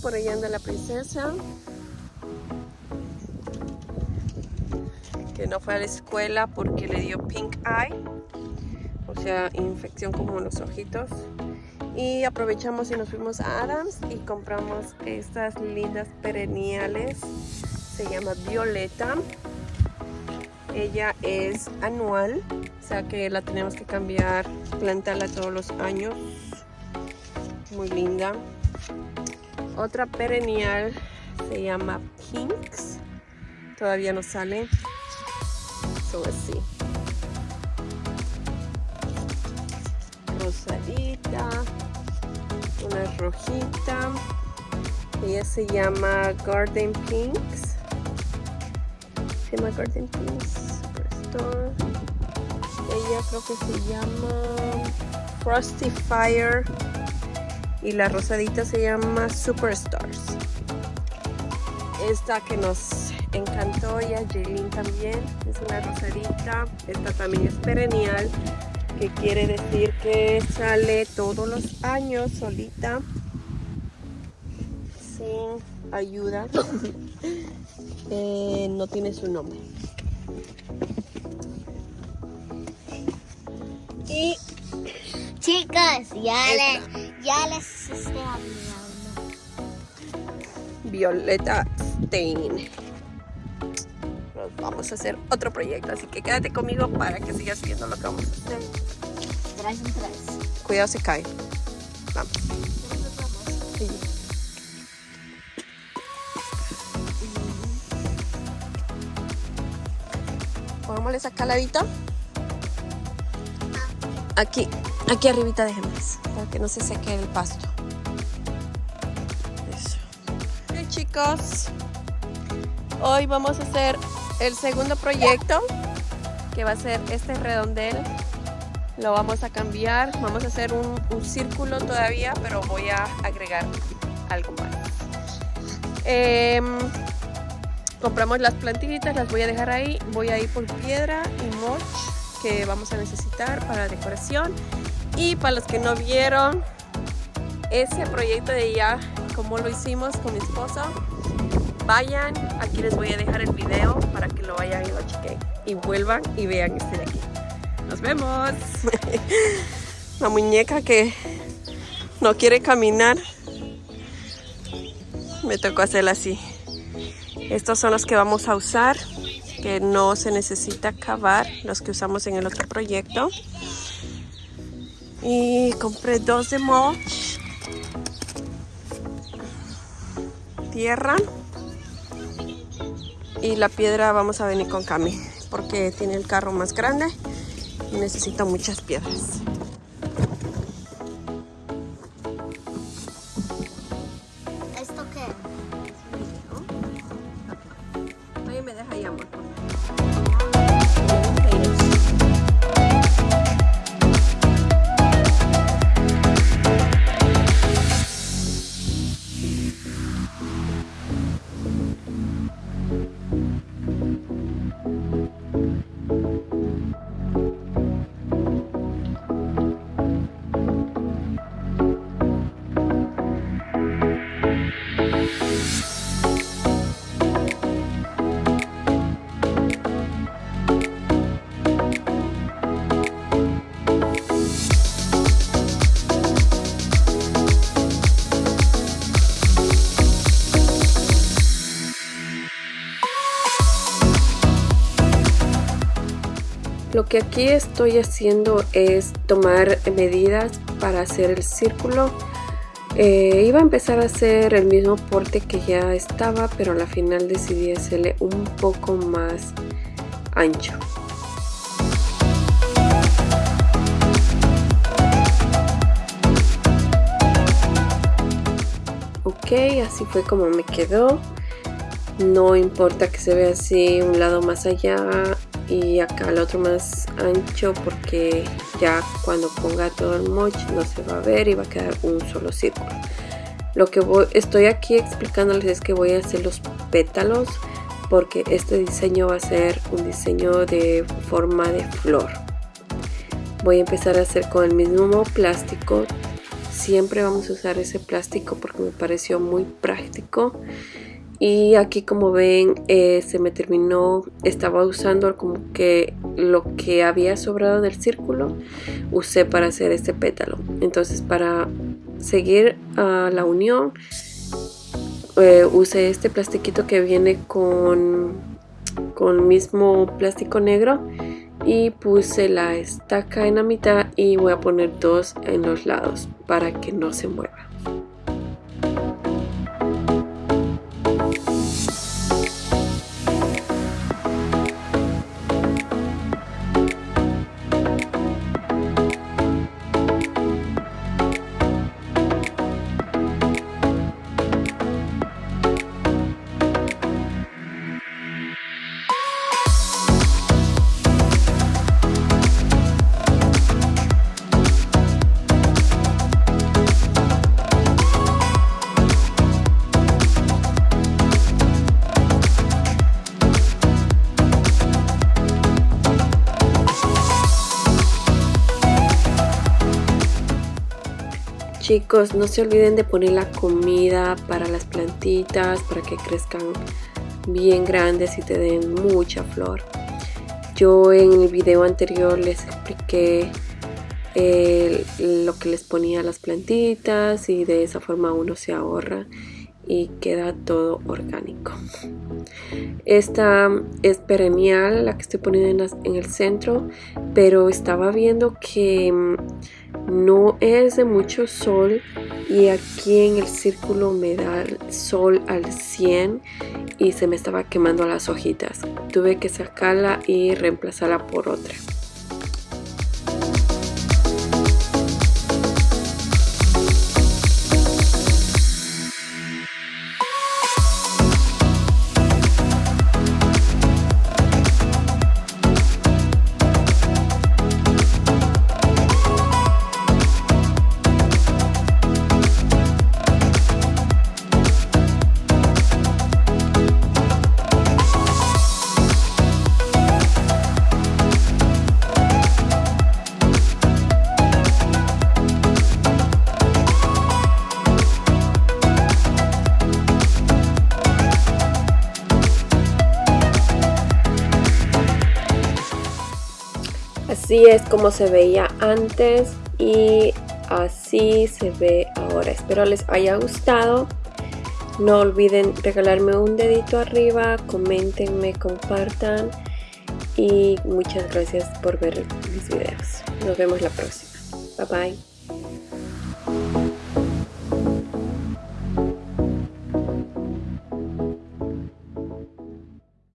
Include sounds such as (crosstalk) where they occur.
por ahí anda la princesa. Que no fue a la escuela porque le dio pink eye. O sea, infección como en los ojitos. Y aprovechamos y nos fuimos a Adams y compramos estas lindas perenniales. Se llama Violeta. Ella es anual, o sea que la tenemos que cambiar, plantarla todos los años. Muy linda. Otra perennial se llama Pinks. Todavía no sale. Son así. Rosadita. Una rojita. Ella se llama Garden Pinks. Se llama Garden Pinks. Ella creo que se llama Frosty Fire y la rosadita se llama Superstars. Esta que nos encantó y a Jaylin también es una rosadita. Esta también es perennial, que quiere decir que sale todos los años solita, sin ayuda. (coughs) eh, no tiene su nombre. Y Chicas, ya, le, ya les estoy hablando. Violeta Stein. Nos vamos a hacer otro proyecto, así que quédate conmigo para que sigas viendo lo que vamos a hacer. Tres en tres. Cuidado se cae. Vamos. Sí. Pongámosle esa caladita. Aquí, aquí arribita déjenmes, para que no se seque el pasto. Eso. Ok chicos, hoy vamos a hacer el segundo proyecto, que va a ser este redondel. Lo vamos a cambiar, vamos a hacer un, círculo todavía, pero voy a agregar algo más. Em, compramos las plantitas, las voy a dejar ahí. Voy a ir por piedra y mulch que vamos a necesitar para decoración. Y para los que no vieron ese proyecto de ya, como lo hicimos con mi esposo, vayan, aquí les voy a dejar el video para que lo vayan y lo chequen. Y vuelvan y vean este de aquí. Nos vemos. La muñeca que no quiere caminar. Me tocó hacerla así. Estos son los que vamos a usar, que no se necesita cavar, los que usamos en el otro proyecto. Y compré dos de mulch. Tierra. Y la piedra vamos a venir con Cami, porque tiene el carro más grande y necesita muchas piedras. Lo que aquí estoy haciendo es tomar medidas para hacer el círculo. Eh, iba a empezar a hacer el mismo porte que ya estaba, pero al final decidí hacerle un poco más ancho. Ok, así fue como me quedó. No importa que se vea así un lado más allá y acá el otro más ancho porque ya cuando ponga todo el moch no se va a ver y va a quedar un solo círculo. Lo que voy, estoy aquí explicándoles es que voy a hacer los pétalos porque este diseño va a ser un diseño de forma de flor. Voy a empezar a hacer con el mismo plástico siempre vamos a usar ese plástico porque me pareció muy práctico y aquí como ven eh, se me terminó estaba usando como que lo que había sobrado del círculo usé para hacer este pétalo. Entonces para seguir a la unión eh, usé este plastiquito que viene con con mismo plástico negro y puse la estaca en la mitad y voy a poner dos en los lados para que no se mueva Chicos, no se olviden de poner la comida para las plantitas, para que crezcan bien grandes y te den mucha flor. Yo en el video anterior les expliqué eh, lo que les ponía a las plantitas y de esa forma uno se ahorra y queda todo orgánico. Esta es perennial, la que estoy poniendo en, el centro, pero estaba viendo que mm, no es de mucho sol y aquí en el círculo me da sol al 100 y se me estaba quemando las hojitas. Tuve que sacarla y reemplazarla por otra. Así es como se veía antes y así se ve ahora. Espero les haya gustado. No olviden regalarme un dedito arriba, comentenme, compartan y muchas gracias por ver mis videos. Nos vemos la próxima. Bye bye.